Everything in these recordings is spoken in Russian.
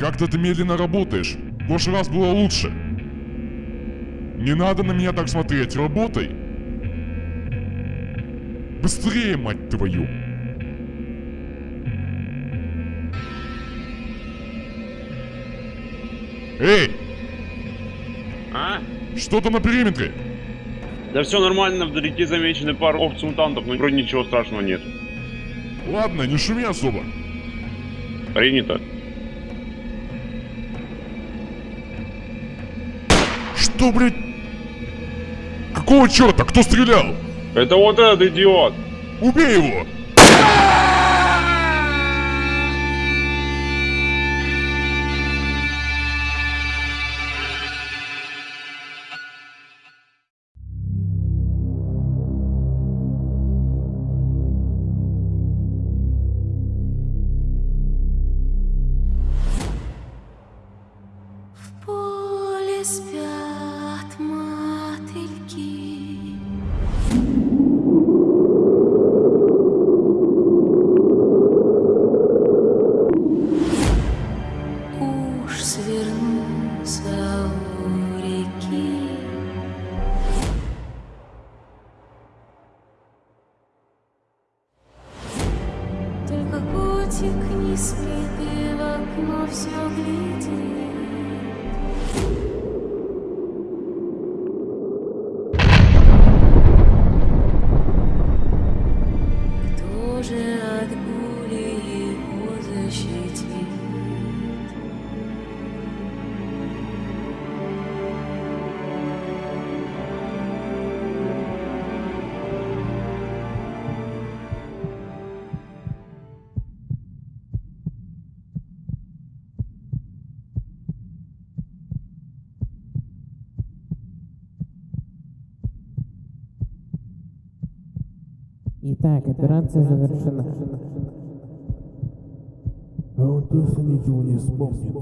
Как-то ты медленно работаешь. В прошлый раз было лучше. Не надо на меня так смотреть, работай. Быстрее, мать твою. Эй! А? Что там на периметре? Да все нормально, вдалеке замечены пару опций-мутантов, но вроде ничего страшного нет. Ладно, не шуми особо. Принято. Что, блядь? Какого черта? Кто стрелял? Это вот этот идиот! Убей его! Спят Итак, операция завершена. А он точно ничего не вспомнит.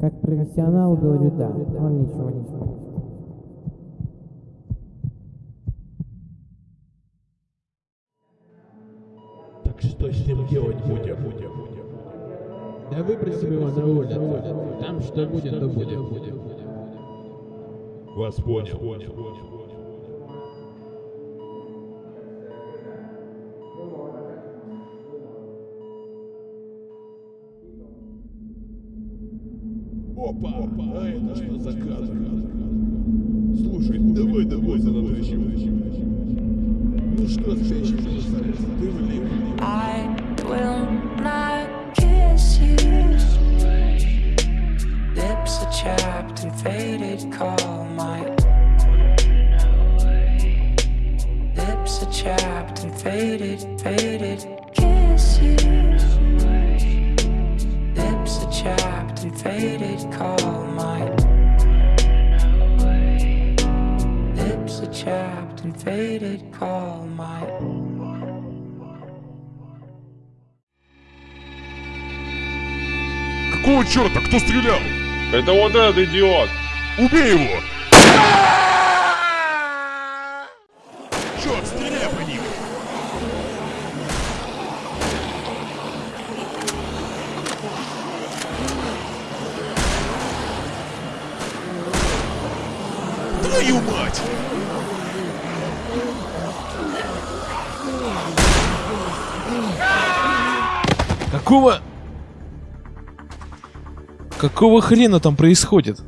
Как профессионал говорю да, он ничего не вспомнит. Так что с ним делать будем? Да выбросим его на улицу. Там что будет, то будет. Вас понял. Опа! А это что за кадр? Слушай, давай, давай, занатащим. Ну что, спящий красавец, ты влип. I will not kiss you. Lips are chapped and faded, call my lips are chapped and faded, faded. Call my. Какого черта? Кто стрелял? Это вот этот идиот! Убей его! Черт, стреляй по ним! Твою мать! Какого... Какого хрена там происходит?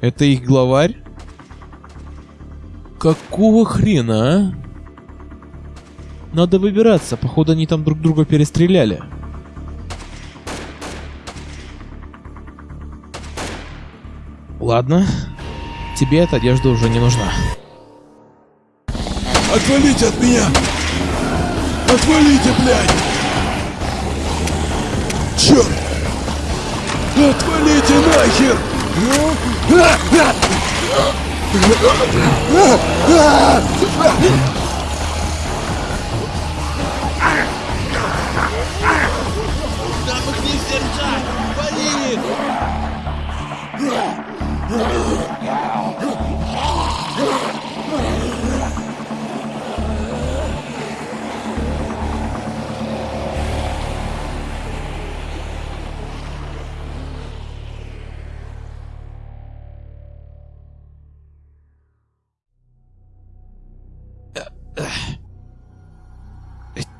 Это их главарь? Какого хрена, а? Надо выбираться, походу они там друг друга перестреляли. Ладно, тебе эта одежда уже не нужна. Отвалите от меня! Отвалите, блядь! Черт! Отвалите нахер! Нам их не сдержать! Валили!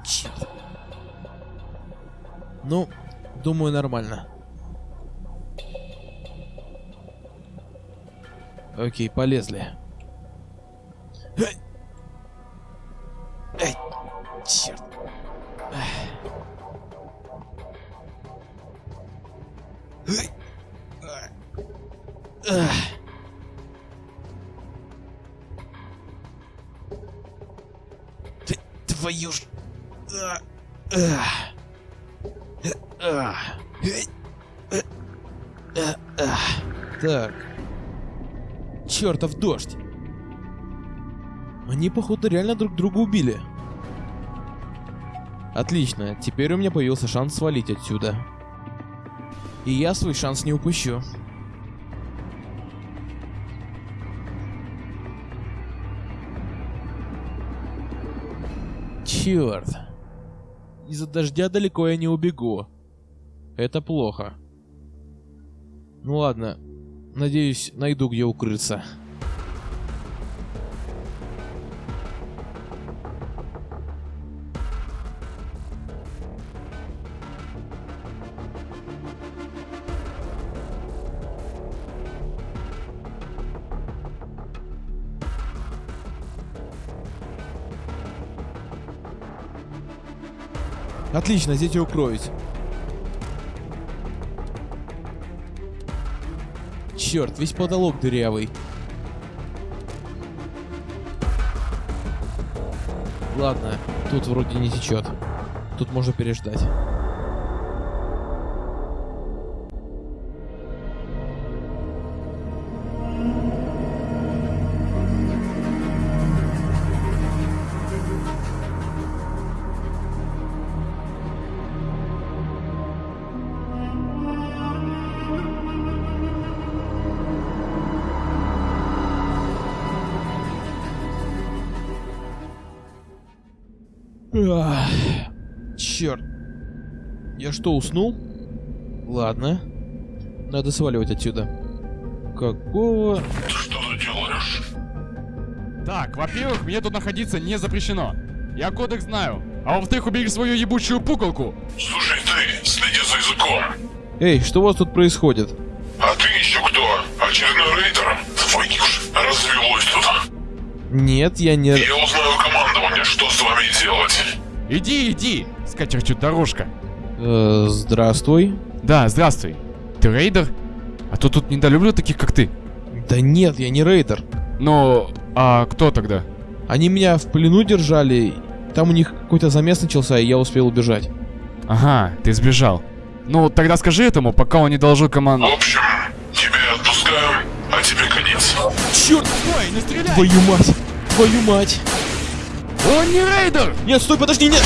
Черт. Ну, думаю, нормально. Окей, полезли. Эй! Черт. Эй! Твою ж... Так. Чертов дождь. Они, походу, реально друг друга убили. Отлично, теперь у меня появился шанс свалить отсюда. И я свой шанс не упущу. Черт. Из-за дождя далеко я не убегу. Это плохо. Ну ладно. Надеюсь, найду где укрыться. Отлично, я укроюсь. Черт, весь потолок дырявый. Ладно, тут вроде не течет. Тут можно переждать. Ах, черт. Я что, уснул? Ладно. Надо сваливать отсюда. Какого... Так, во-первых, мне тут находиться не запрещено. Я кодекс знаю. А во-вторых, убери свою ебучую пуколку. Слушай ты, следи за языком. Эй, что у вас тут происходит? А ты еще кто? Очередной рейдер? Твою ж, развелось тут. Нет, я не... Я узнаю командование, что с вами делать. Иди, иди, с катертью дорожка. Э, здравствуй. Да, здравствуй. Ты рейдер? А то тут недолюблю таких, как ты. Да нет, я не рейдер. Ну, а кто тогда? Они меня в плену держали. Там у них какой-то замес начался, и я успел убежать. Ага, ты сбежал. Ну, тогда скажи этому, пока он не доложил команду. В общем, тебя отпускаем, а тебе конец. Черт! Ой, не стреляй! Твою мать! Твою мать! Он не рейдер! Нет, стой, подожди, нет!